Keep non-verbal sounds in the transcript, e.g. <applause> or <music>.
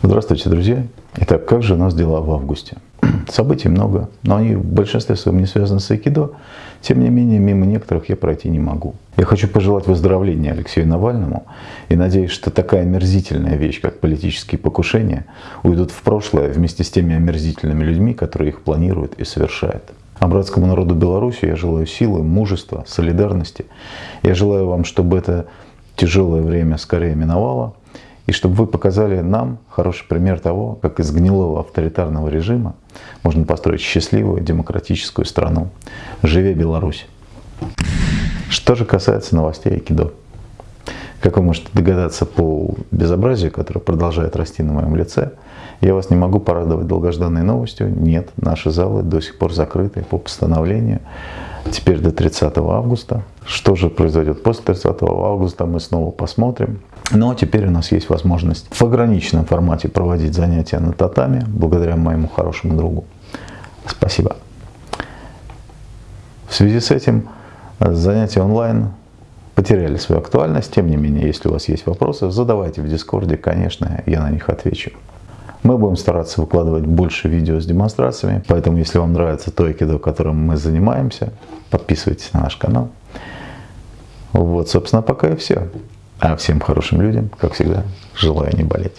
Здравствуйте, друзья! Итак, как же у нас дела в августе? <clears throat> Событий много, но они в большинстве своем не связаны с айкидо. Тем не менее, мимо некоторых я пройти не могу. Я хочу пожелать выздоровления Алексею Навальному и надеюсь, что такая омерзительная вещь, как политические покушения, уйдут в прошлое вместе с теми омерзительными людьми, которые их планируют и совершают. А братскому народу Беларуси я желаю силы, мужества, солидарности. Я желаю вам, чтобы это тяжелое время скорее миновало, и чтобы вы показали нам хороший пример того, как из гнилого авторитарного режима можно построить счастливую демократическую страну. Живе Беларусь! Что же касается новостей Айкидо. Как вы можете догадаться по безобразию, которое продолжает расти на моем лице, я вас не могу порадовать долгожданной новостью. Нет, наши залы до сих пор закрыты по постановлению. Теперь до 30 августа. Что же произойдет после 30 августа, мы снова посмотрим. Но теперь у нас есть возможность в ограниченном формате проводить занятия на татами, благодаря моему хорошему другу. Спасибо. В связи с этим э, занятия онлайн потеряли свою актуальность. Тем не менее, если у вас есть вопросы, задавайте в Дискорде, конечно, я на них отвечу. Мы будем стараться выкладывать больше видео с демонстрациями, поэтому если вам нравится то айкидо, которым мы занимаемся, подписывайтесь на наш канал. Вот, собственно, пока и все. А всем хорошим людям, как всегда, желаю не болеть.